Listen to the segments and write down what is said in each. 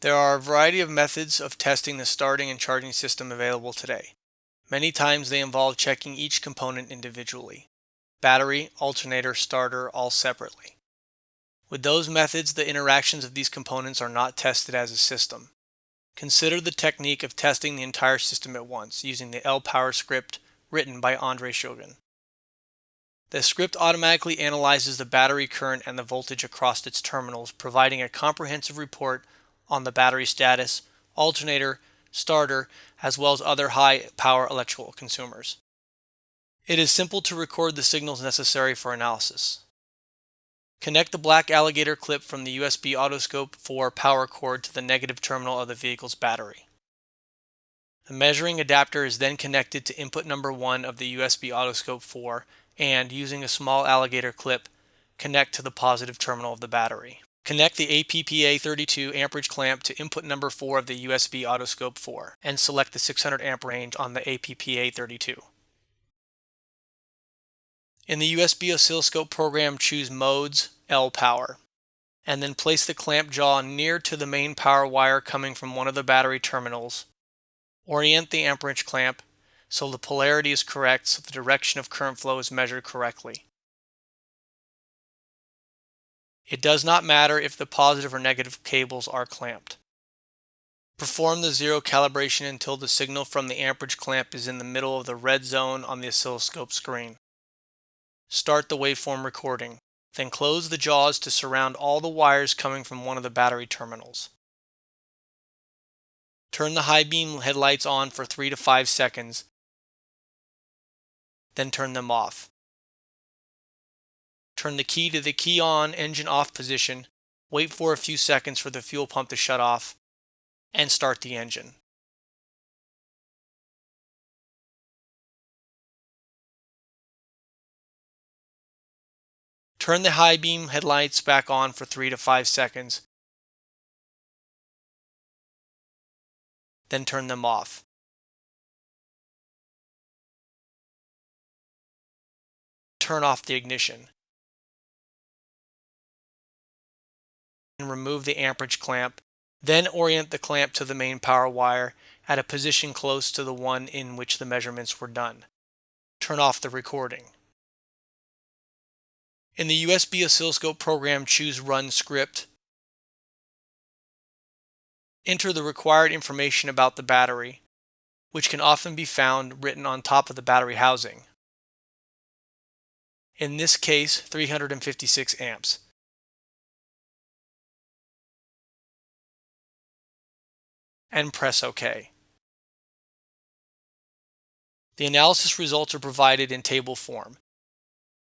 There are a variety of methods of testing the starting and charging system available today. Many times they involve checking each component individually. Battery, alternator, starter, all separately. With those methods, the interactions of these components are not tested as a system. Consider the technique of testing the entire system at once using the L-Power script written by Andre Shulgin. The script automatically analyzes the battery current and the voltage across its terminals, providing a comprehensive report on the battery status, alternator, starter, as well as other high power electrical consumers. It is simple to record the signals necessary for analysis. Connect the black alligator clip from the USB Autoscope 4 power cord to the negative terminal of the vehicle's battery. The measuring adapter is then connected to input number 1 of the USB Autoscope 4 and, using a small alligator clip, connect to the positive terminal of the battery. Connect the APPA32 amperage clamp to input number 4 of the USB Autoscope 4 and select the 600 amp range on the APPA32. In the USB oscilloscope program, choose Modes, L Power, and then place the clamp jaw near to the main power wire coming from one of the battery terminals. Orient the amperage clamp so the polarity is correct so the direction of current flow is measured correctly. It does not matter if the positive or negative cables are clamped. Perform the zero calibration until the signal from the amperage clamp is in the middle of the red zone on the oscilloscope screen. Start the waveform recording, then close the jaws to surround all the wires coming from one of the battery terminals. Turn the high beam headlights on for 3 to 5 seconds, then turn them off. Turn the key to the key on engine off position, wait for a few seconds for the fuel pump to shut off, and start the engine. Turn the high beam headlights back on for 3 to 5 seconds, then turn them off. Turn off the ignition. And remove the amperage clamp. Then orient the clamp to the main power wire at a position close to the one in which the measurements were done. Turn off the recording. In the USB oscilloscope program, choose Run Script. Enter the required information about the battery, which can often be found written on top of the battery housing. In this case, 356 amps. And press OK. The analysis results are provided in table form,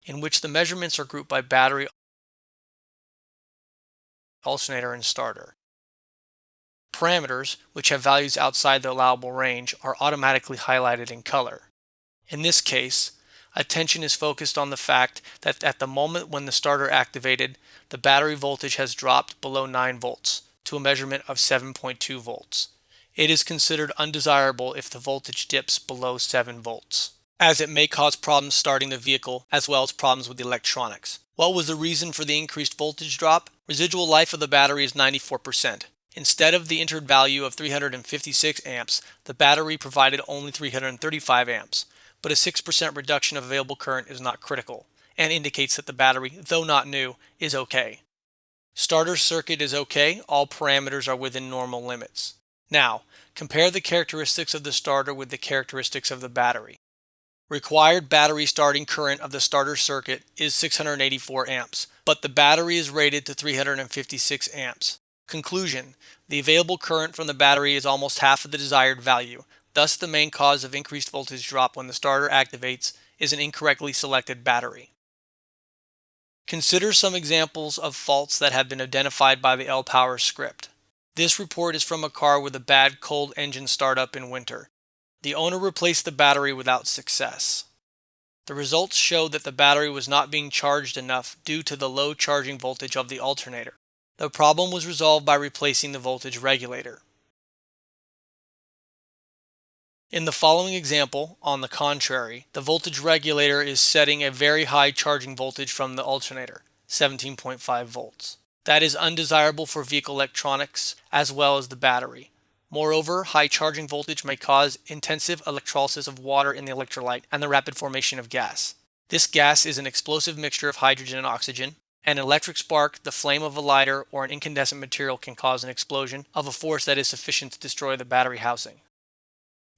in which the measurements are grouped by battery, alternator, and starter. Parameters, which have values outside the allowable range, are automatically highlighted in color. In this case, attention is focused on the fact that at the moment when the starter activated, the battery voltage has dropped below 9 volts, to a measurement of 7.2 volts. It is considered undesirable if the voltage dips below 7 volts, as it may cause problems starting the vehicle as well as problems with the electronics. What was the reason for the increased voltage drop? Residual life of the battery is 94%. Instead of the entered value of 356 amps, the battery provided only 335 amps, but a 6% reduction of available current is not critical and indicates that the battery, though not new, is okay. Starter circuit is okay, all parameters are within normal limits. Now, compare the characteristics of the starter with the characteristics of the battery. Required battery starting current of the starter circuit is 684 amps, but the battery is rated to 356 amps. Conclusion, the available current from the battery is almost half of the desired value, thus the main cause of increased voltage drop when the starter activates is an incorrectly selected battery. Consider some examples of faults that have been identified by the L-Power script. This report is from a car with a bad cold engine startup in winter. The owner replaced the battery without success. The results showed that the battery was not being charged enough due to the low charging voltage of the alternator. The problem was resolved by replacing the voltage regulator. In the following example, on the contrary, the voltage regulator is setting a very high charging voltage from the alternator, 17.5 volts. that is undesirable for vehicle electronics as well as the battery. Moreover, high charging voltage may cause intensive electrolysis of water in the electrolyte and the rapid formation of gas. This gas is an explosive mixture of hydrogen and oxygen. An electric spark, the flame of a lighter, or an incandescent material can cause an explosion of a force that is sufficient to destroy the battery housing.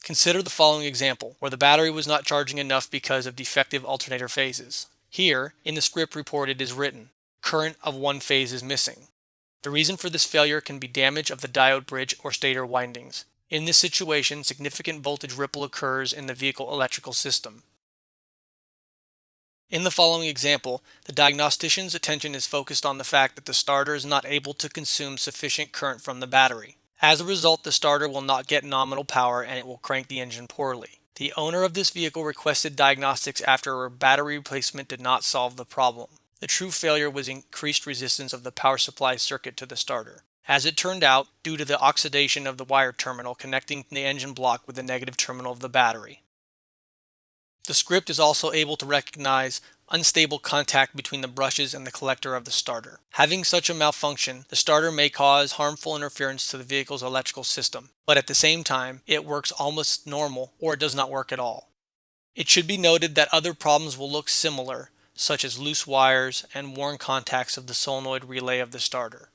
Consider the following example, where the battery was not charging enough because of defective alternator phases. Here, in the script report it is written, current of one phase is missing. The reason for this failure can be damage of the diode bridge or stator windings. In this situation, significant voltage ripple occurs in the vehicle electrical system. In the following example, the diagnostician's attention is focused on the fact that the starter is not able to consume sufficient current from the battery. As a result, the starter will not get nominal power and it will crank the engine poorly. The owner of this vehicle requested diagnostics after a battery replacement did not solve the problem. The true failure was increased resistance of the power supply circuit to the starter. As it turned out, due to the oxidation of the wire terminal connecting the engine block with the negative terminal of the battery. The script is also able to recognize unstable contact between the brushes and the collector of the starter. Having such a malfunction, the starter may cause harmful interference to the vehicle's electrical system, but at the same time, it works almost normal or it does not work at all. It should be noted that other problems will look similar, such as loose wires and worn contacts of the solenoid relay of the starter.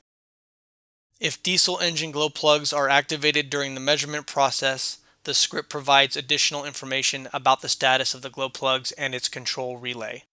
If diesel engine glow plugs are activated during the measurement process, the script provides additional information about the status of the glow plugs and its control relay.